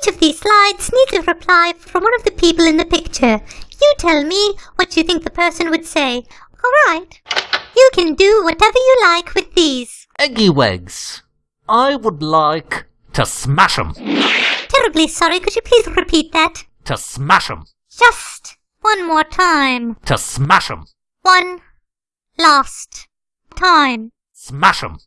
Each of these slides needs a reply from one of the people in the picture. You tell me what you think the person would say. Alright. You can do whatever you like with these. Eggy Wegs. I would like to smash them. Terribly sorry, could you please repeat that? To smash them. Just one more time. To smash them. One last time. Smash them.